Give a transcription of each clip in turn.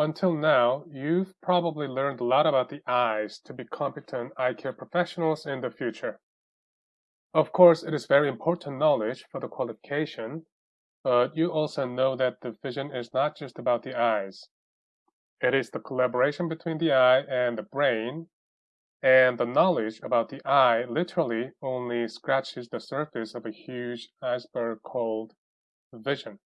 Until now, you've probably learned a lot about the eyes to be competent eye care professionals in the future. Of course, it is very important knowledge for the qualification, but you also know that the vision is not just about the eyes. It is the collaboration between the eye and the brain, and the knowledge about the eye literally only scratches the surface of a huge iceberg called vision.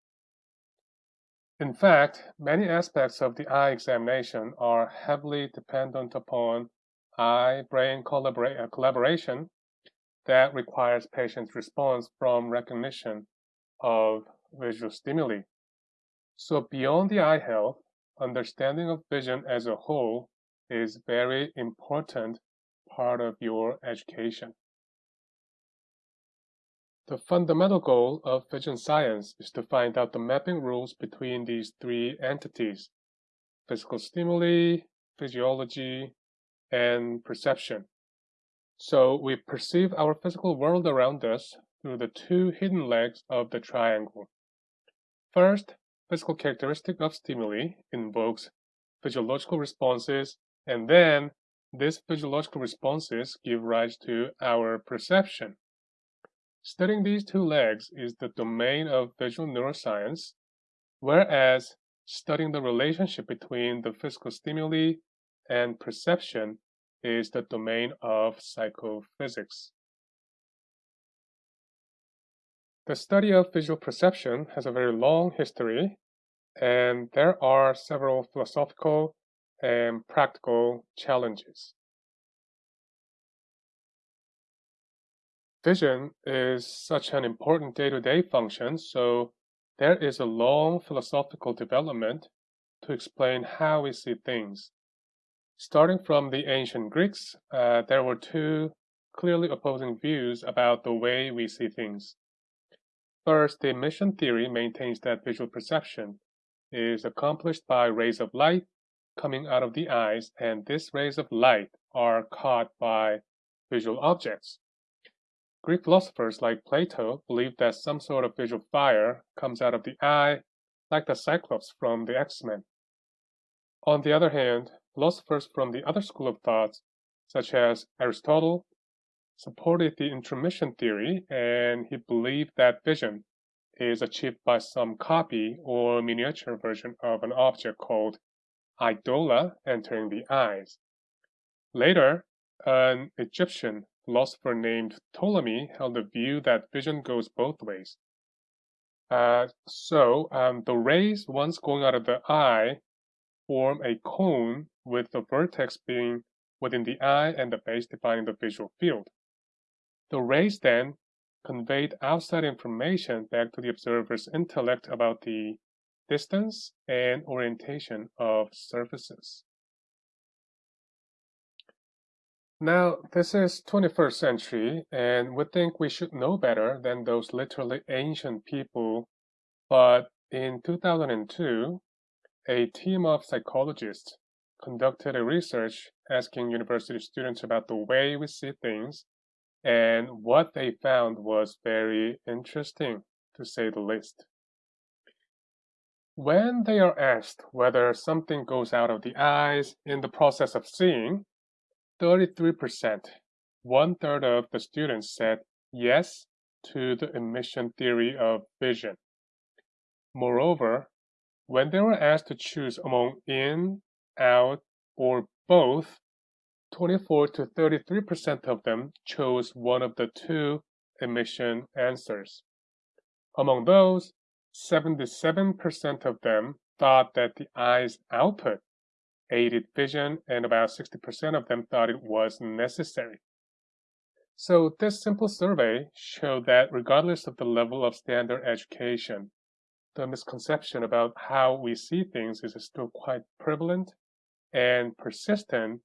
In fact, many aspects of the eye examination are heavily dependent upon eye-brain collabora uh, collaboration that requires patient's response from recognition of visual stimuli. So beyond the eye health, understanding of vision as a whole is very important part of your education. The fundamental goal of vision science is to find out the mapping rules between these three entities, physical stimuli, physiology, and perception. So we perceive our physical world around us through the two hidden legs of the triangle. First, physical characteristic of stimuli invokes physiological responses, and then these physiological responses give rise to our perception. Studying these two legs is the domain of visual neuroscience, whereas studying the relationship between the physical stimuli and perception is the domain of psychophysics. The study of visual perception has a very long history, and there are several philosophical and practical challenges. Vision is such an important day-to-day function, so there is a long philosophical development to explain how we see things. Starting from the ancient Greeks, uh, there were two clearly opposing views about the way we see things. First, the emission theory maintains that visual perception is accomplished by rays of light coming out of the eyes, and these rays of light are caught by visual objects. Greek philosophers like Plato believed that some sort of visual fire comes out of the eye, like the Cyclops from the X-Men. On the other hand, philosophers from the other school of thought, such as Aristotle, supported the intromission theory and he believed that vision is achieved by some copy or miniature version of an object called idola entering the eyes. Later, an Egyptian philosopher named Ptolemy held the view that vision goes both ways. Uh, so um, the rays once going out of the eye form a cone with the vertex being within the eye and the base defining the visual field. The rays then conveyed outside information back to the observer's intellect about the distance and orientation of surfaces. Now, this is 21st century, and we think we should know better than those literally ancient people. But in 2002, a team of psychologists conducted a research asking university students about the way we see things, and what they found was very interesting, to say the least. When they are asked whether something goes out of the eyes in the process of seeing, 33%, one third of the students said yes to the emission theory of vision. Moreover, when they were asked to choose among in, out, or both, 24 to 33% of them chose one of the two emission answers. Among those, 77% of them thought that the eye's output aided vision, and about 60% of them thought it was necessary. So this simple survey showed that regardless of the level of standard education, the misconception about how we see things is still quite prevalent and persistent,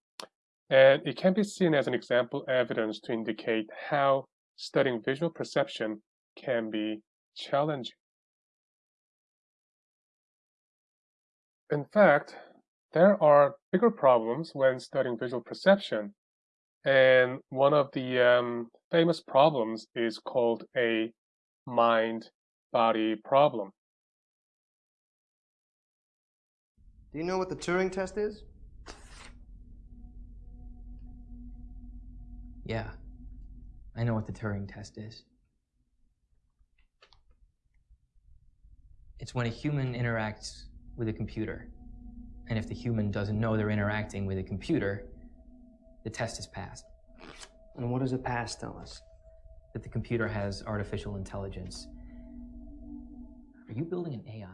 and it can be seen as an example evidence to indicate how studying visual perception can be challenging. In fact, there are bigger problems when studying visual perception. And one of the um, famous problems is called a mind-body problem. Do you know what the Turing test is? Yeah, I know what the Turing test is. It's when a human interacts with a computer. And if the human doesn't know they're interacting with a computer, the test is passed. And what does a pass tell us? That the computer has artificial intelligence. Are you building an AI?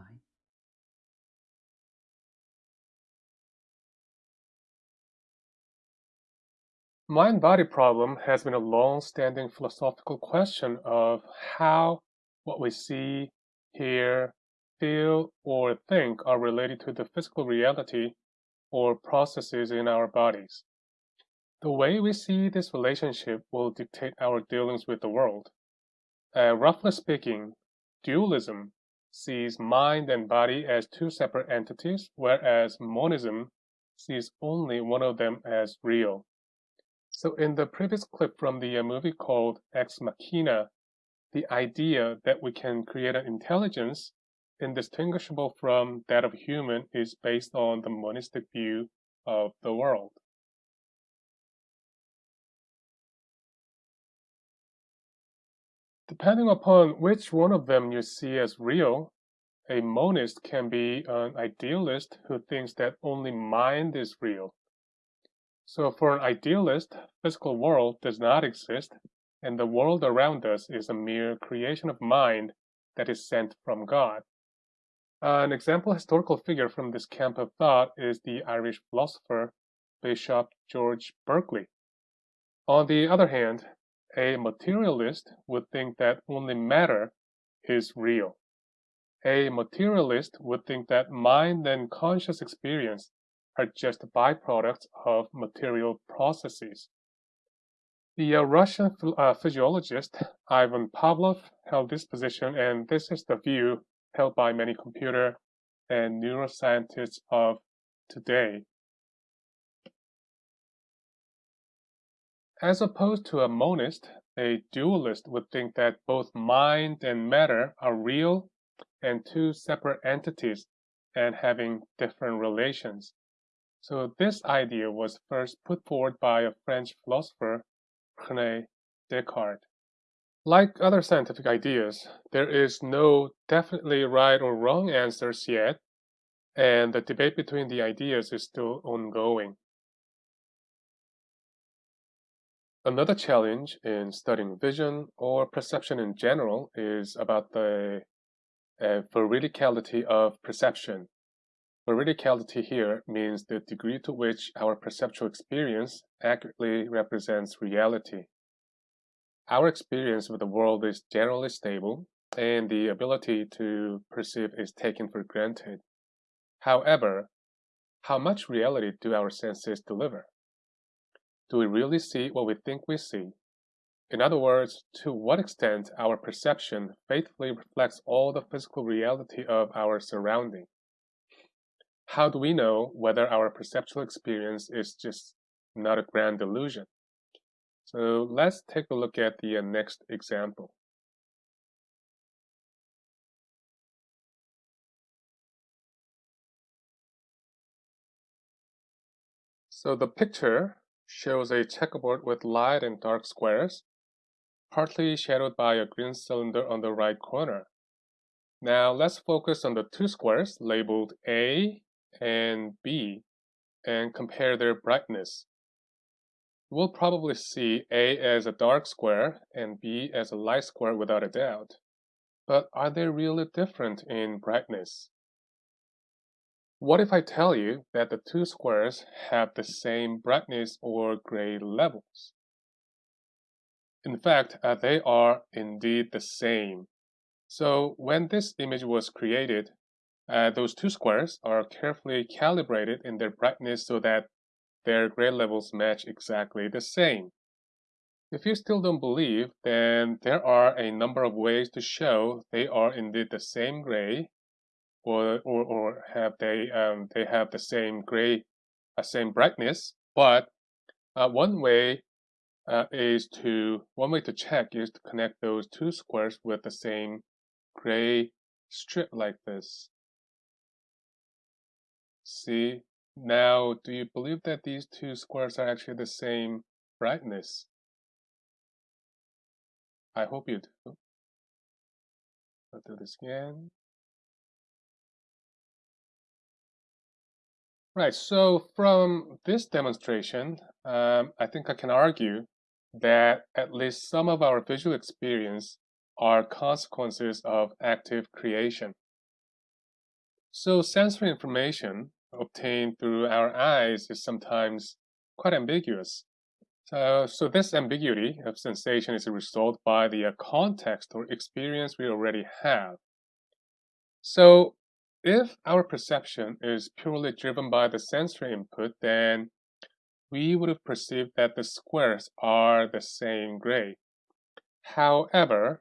Mind-body problem has been a long-standing philosophical question of how what we see, hear, feel, or think are related to the physical reality or processes in our bodies. The way we see this relationship will dictate our dealings with the world. Uh, roughly speaking, dualism sees mind and body as two separate entities, whereas monism sees only one of them as real. So in the previous clip from the uh, movie called Ex Machina, the idea that we can create an intelligence indistinguishable from that of human is based on the monistic view of the world. Depending upon which one of them you see as real, a monist can be an idealist who thinks that only mind is real. So for an idealist, physical world does not exist, and the world around us is a mere creation of mind that is sent from God. An example historical figure from this camp of thought is the Irish philosopher Bishop George Berkeley. On the other hand, a materialist would think that only matter is real. A materialist would think that mind and conscious experience are just byproducts of material processes. The uh, Russian uh, physiologist Ivan Pavlov held this position, and this is the view held by many computer and neuroscientists of today. As opposed to a monist, a dualist would think that both mind and matter are real and two separate entities and having different relations. So this idea was first put forward by a French philosopher, René Descartes. Like other scientific ideas, there is no definitely right or wrong answers yet, and the debate between the ideas is still ongoing. Another challenge in studying vision or perception in general is about the uh, veridicality of perception. Veridicality here means the degree to which our perceptual experience accurately represents reality. Our experience with the world is generally stable, and the ability to perceive is taken for granted. However, how much reality do our senses deliver? Do we really see what we think we see? In other words, to what extent our perception faithfully reflects all the physical reality of our surrounding? How do we know whether our perceptual experience is just not a grand illusion? So let's take a look at the uh, next example. So the picture shows a checkerboard with light and dark squares, partly shadowed by a green cylinder on the right corner. Now let's focus on the two squares labeled A and B and compare their brightness. We'll probably see A as a dark square and B as a light square without a doubt. But are they really different in brightness? What if I tell you that the two squares have the same brightness or gray levels? In fact, uh, they are indeed the same. So when this image was created, uh, those two squares are carefully calibrated in their brightness so that their gray levels match exactly the same. If you still don't believe, then there are a number of ways to show they are indeed the same gray or or, or have they um, they have the same gray uh, same brightness. But uh, one way uh, is to one way to check is to connect those two squares with the same gray strip like this. See, now do you believe that these two squares are actually the same brightness? I hope you do. I'll do this again. Right, so from this demonstration, um, I think I can argue that at least some of our visual experience are consequences of active creation. So sensory information obtained through our eyes is sometimes quite ambiguous. So, so this ambiguity of sensation is a result by the uh, context or experience we already have. So if our perception is purely driven by the sensory input, then we would have perceived that the squares are the same gray. However,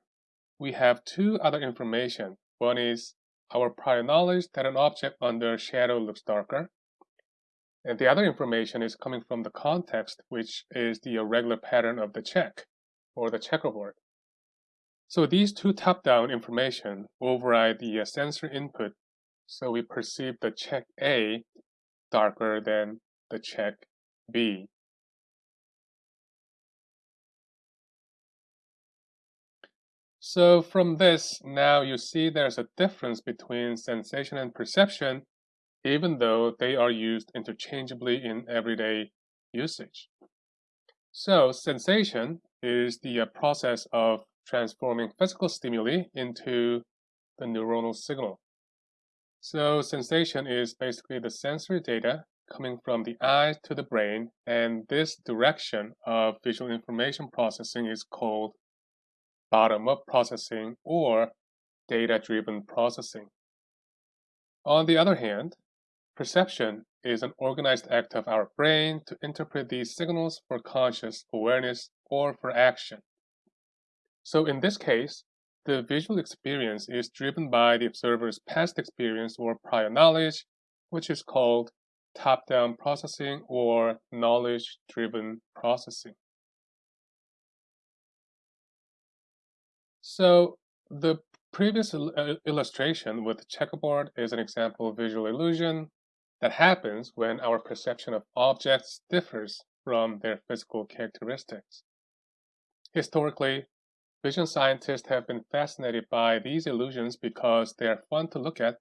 we have two other information. One is our prior knowledge that an object under shadow looks darker. And the other information is coming from the context, which is the irregular pattern of the check or the checkerboard. So these two top-down information override the uh, sensor input so we perceive the check A darker than the check B. So from this, now you see there's a difference between sensation and perception, even though they are used interchangeably in everyday usage. So sensation is the uh, process of transforming physical stimuli into the neuronal signal. So sensation is basically the sensory data coming from the eye to the brain, and this direction of visual information processing is called bottom-up processing or data-driven processing. On the other hand, perception is an organized act of our brain to interpret these signals for conscious awareness or for action. So in this case, the visual experience is driven by the observer's past experience or prior knowledge, which is called top-down processing or knowledge-driven processing. So the previous uh, illustration with the checkerboard is an example of visual illusion that happens when our perception of objects differs from their physical characteristics. Historically, Vision scientists have been fascinated by these illusions because they are fun to look at,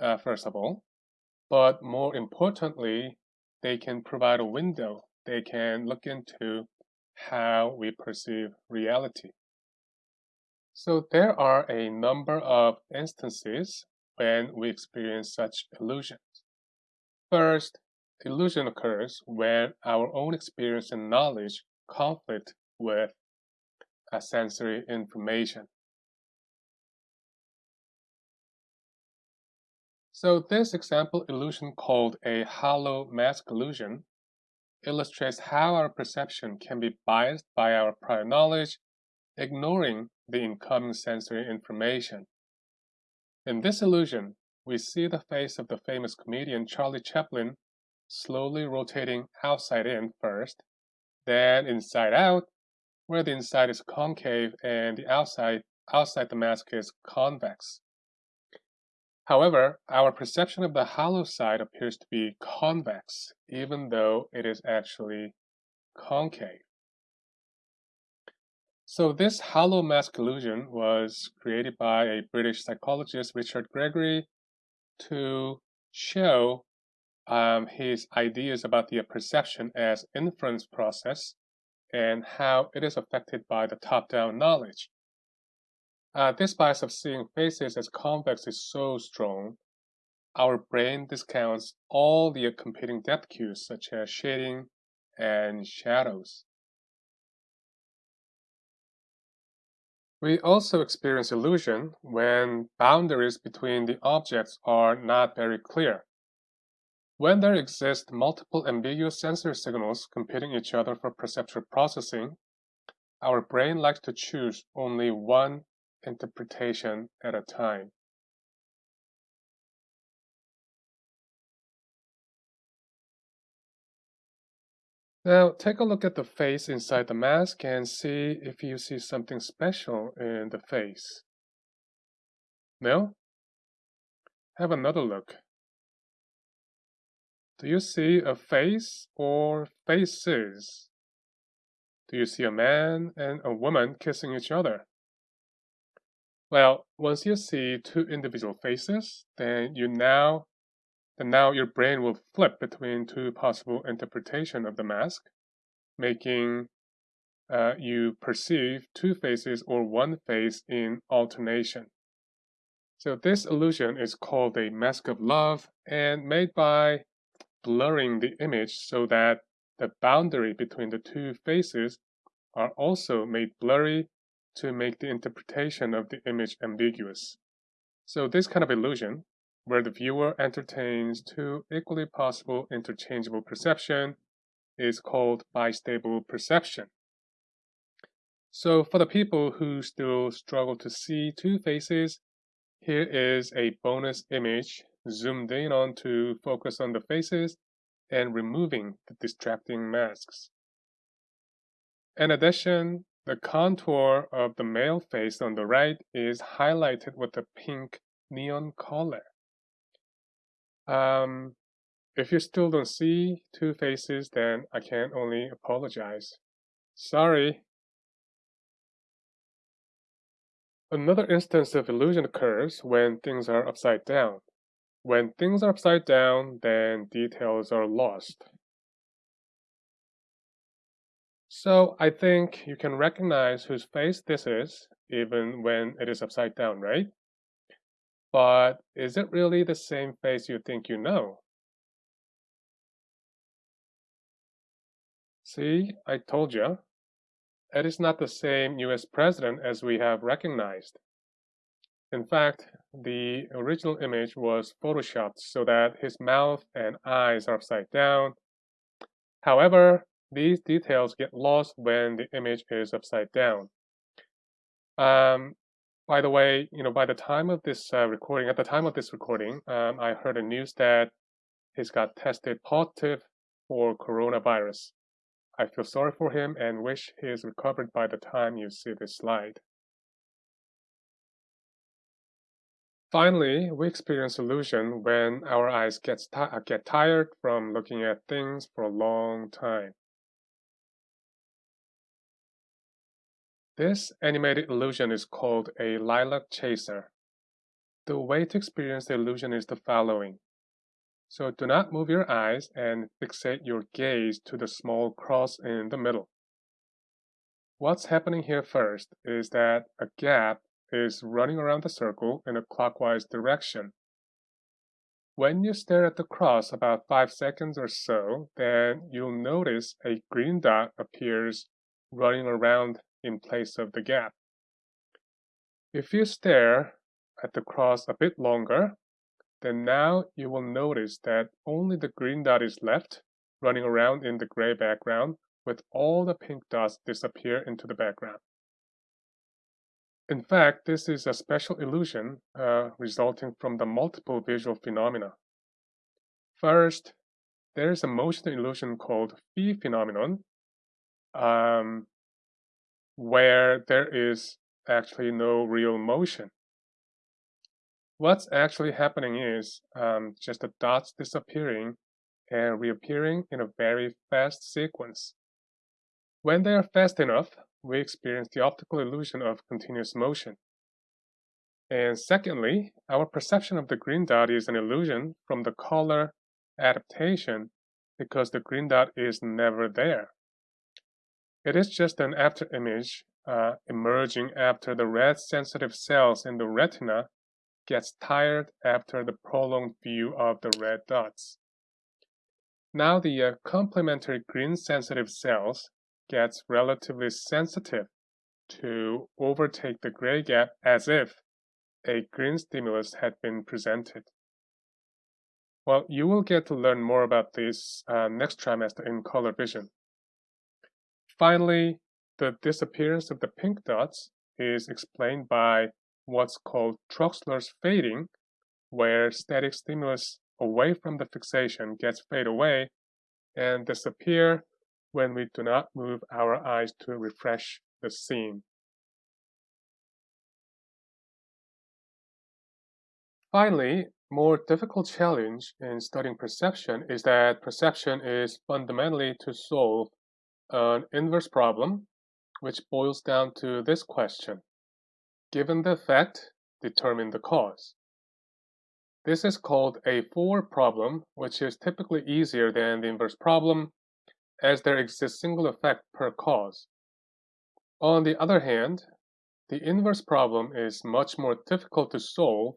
uh, first of all, but more importantly, they can provide a window. They can look into how we perceive reality. So there are a number of instances when we experience such illusions. First, illusion occurs when our own experience and knowledge conflict with a sensory information. So this example illusion called a hollow mask illusion illustrates how our perception can be biased by our prior knowledge, ignoring the incoming sensory information. In this illusion, we see the face of the famous comedian Charlie Chaplin slowly rotating outside in first, then inside out, where the inside is concave and the outside, outside the mask is convex. However, our perception of the hollow side appears to be convex, even though it is actually concave. So this hollow mask illusion was created by a British psychologist, Richard Gregory, to show um, his ideas about the perception as inference process and how it is affected by the top-down knowledge. Uh, this bias of seeing faces as convex is so strong, our brain discounts all the competing depth cues such as shading and shadows. We also experience illusion when boundaries between the objects are not very clear. When there exist multiple ambiguous sensory signals competing each other for perceptual processing, our brain likes to choose only one interpretation at a time. Now take a look at the face inside the mask and see if you see something special in the face. No? Have another look. Do you see a face or faces? Do you see a man and a woman kissing each other? Well, once you see two individual faces, then you now then now your brain will flip between two possible interpretation of the mask, making uh, you perceive two faces or one face in alternation. So this illusion is called a mask of love and made by blurring the image so that the boundary between the two faces are also made blurry to make the interpretation of the image ambiguous. So this kind of illusion, where the viewer entertains two equally possible interchangeable perception, is called bistable perception. So for the people who still struggle to see two faces, here is a bonus image zoomed in on to focus on the faces and removing the distracting masks. In addition, the contour of the male face on the right is highlighted with a pink neon color. Um, if you still don't see two faces, then I can only apologize. Sorry. Another instance of illusion occurs when things are upside down. When things are upside down, then details are lost. So I think you can recognize whose face this is, even when it is upside down, right? But is it really the same face you think you know? See, I told you. It is not the same US president as we have recognized. In fact, the original image was photoshopped so that his mouth and eyes are upside down. However, these details get lost when the image is upside down. Um, by the way, you know, by the time of this uh, recording, at the time of this recording, um, I heard a news that he's got tested positive for coronavirus. I feel sorry for him and wish he is recovered by the time you see this slide. Finally, we experience illusion when our eyes get, get tired from looking at things for a long time. This animated illusion is called a lilac chaser. The way to experience the illusion is the following. So do not move your eyes and fixate your gaze to the small cross in the middle. What's happening here first is that a gap is running around the circle in a clockwise direction. When you stare at the cross about 5 seconds or so, then you'll notice a green dot appears running around in place of the gap. If you stare at the cross a bit longer, then now you will notice that only the green dot is left, running around in the gray background, with all the pink dots disappear into the background. In fact, this is a special illusion uh, resulting from the multiple visual phenomena. First, there is a motion illusion called phi phenomenon, um, where there is actually no real motion. What's actually happening is um, just the dots disappearing and reappearing in a very fast sequence. When they are fast enough, we experience the optical illusion of continuous motion. And secondly, our perception of the green dot is an illusion from the color adaptation because the green dot is never there. It is just an after image uh, emerging after the red sensitive cells in the retina gets tired after the prolonged view of the red dots. Now the uh, complementary green sensitive cells gets relatively sensitive to overtake the gray gap as if a green stimulus had been presented. Well, you will get to learn more about this uh, next trimester in color vision. Finally, the disappearance of the pink dots is explained by what's called Troxler's fading, where static stimulus away from the fixation gets fade away and disappear when we do not move our eyes to refresh the scene. Finally, more difficult challenge in studying perception is that perception is fundamentally to solve an inverse problem, which boils down to this question. Given the effect, determine the cause. This is called a forward problem, which is typically easier than the inverse problem, as there exists single effect per cause. On the other hand, the inverse problem is much more difficult to solve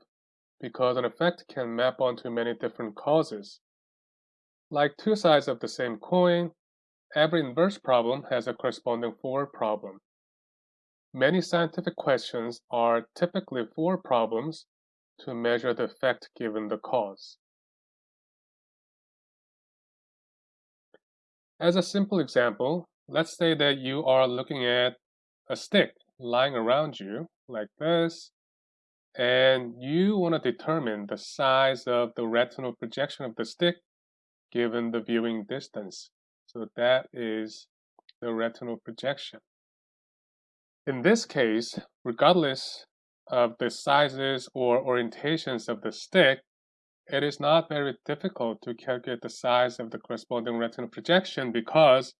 because an effect can map onto many different causes. Like two sides of the same coin, every inverse problem has a corresponding for problem. Many scientific questions are typically for problems to measure the effect given the cause. As a simple example, let's say that you are looking at a stick lying around you like this, and you want to determine the size of the retinal projection of the stick given the viewing distance. So that is the retinal projection. In this case, regardless of the sizes or orientations of the stick, it is not very difficult to calculate the size of the corresponding retinal projection because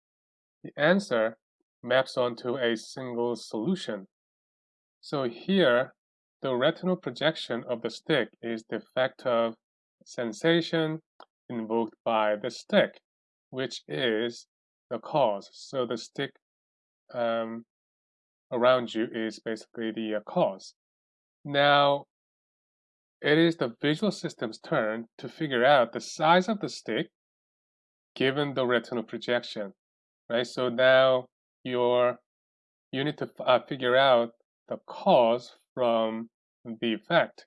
the answer maps onto a single solution. So here, the retinal projection of the stick is the effect of sensation invoked by the stick, which is the cause. So the stick um, around you is basically the uh, cause. Now, it is the visual system's turn to figure out the size of the stick given the retinal projection, right? So now you're, you need to uh, figure out the cause from the effect,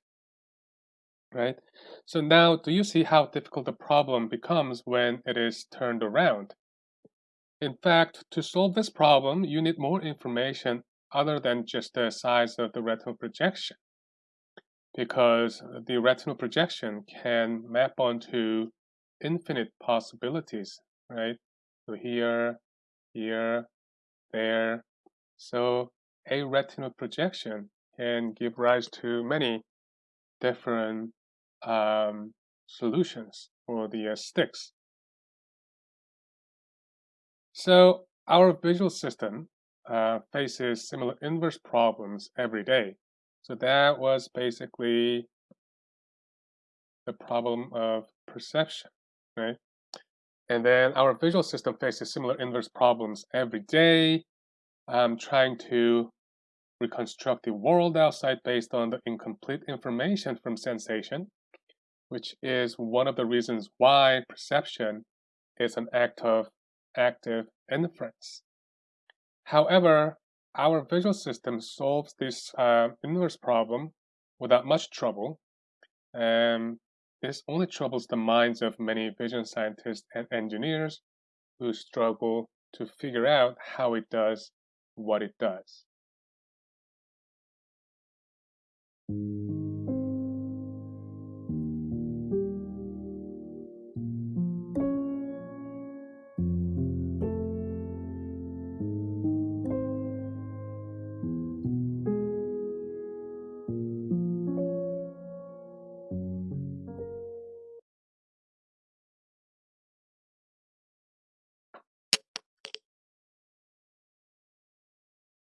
right? So now do you see how difficult the problem becomes when it is turned around? In fact, to solve this problem, you need more information other than just the size of the retinal projection because the retinal projection can map onto infinite possibilities, right? So here, here, there. So a retinal projection can give rise to many different um, solutions for the uh, sticks. So our visual system uh, faces similar inverse problems every day. So that was basically the problem of perception, right? And then our visual system faces similar inverse problems every day, um, trying to reconstruct the world outside based on the incomplete information from sensation, which is one of the reasons why perception is an act of active inference. However, our visual system solves this uh, inverse problem without much trouble. Um, this only troubles the minds of many vision scientists and engineers who struggle to figure out how it does what it does.